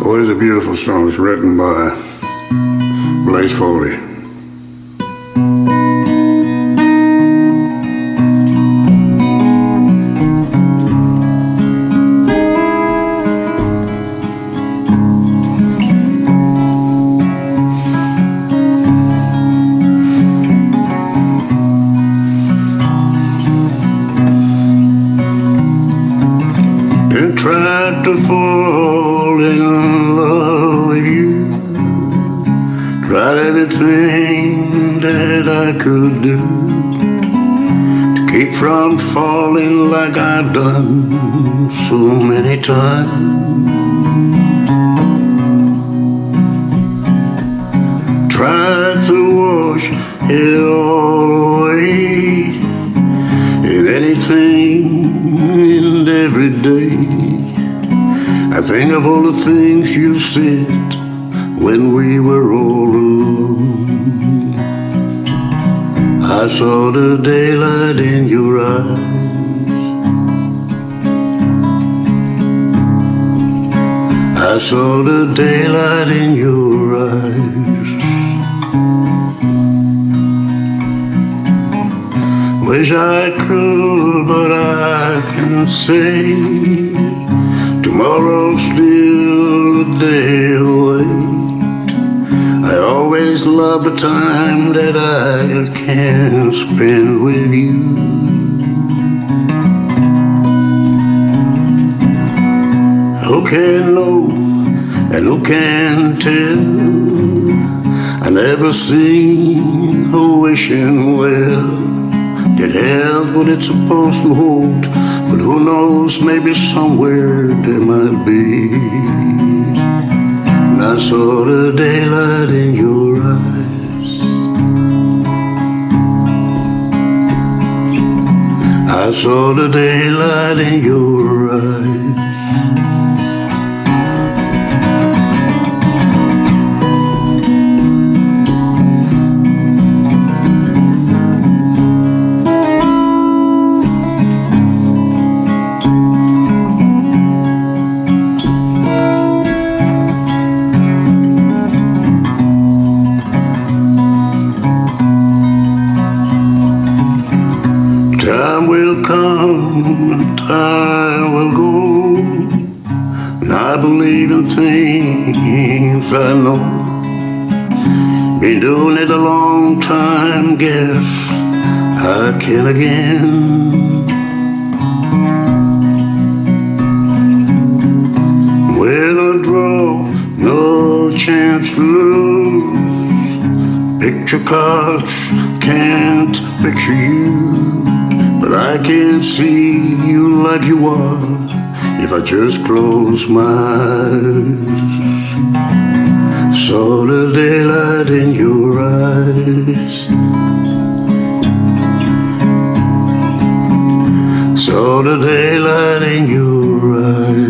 Well, it's a beautiful song. It's written by Blaze Foley. Tried to fall in love with you. Tried everything that I could do to keep from falling like I've done so many times. Tried to wash it all away in and every day. I think of all the things you said when we were all alone. I saw the daylight in your eyes. I saw the daylight in your eyes. Wish I could, but I can say tomorrow's still a day away. I always love the time that I can spend with you. Who can know and who can tell? I never seen a wishing well held what it's supposed to hold. But who knows, maybe somewhere there might be. I saw the daylight in your eyes. I saw the daylight in your eyes. Time will come time will go. And I believe in things I know. Been doing it a long time, guess I can again. When I draw, no chance to lose. Picture cards can't picture you, but I can't see you like you are if I just close my eyes. Saw the daylight in your eyes. Saw the daylight in your eyes.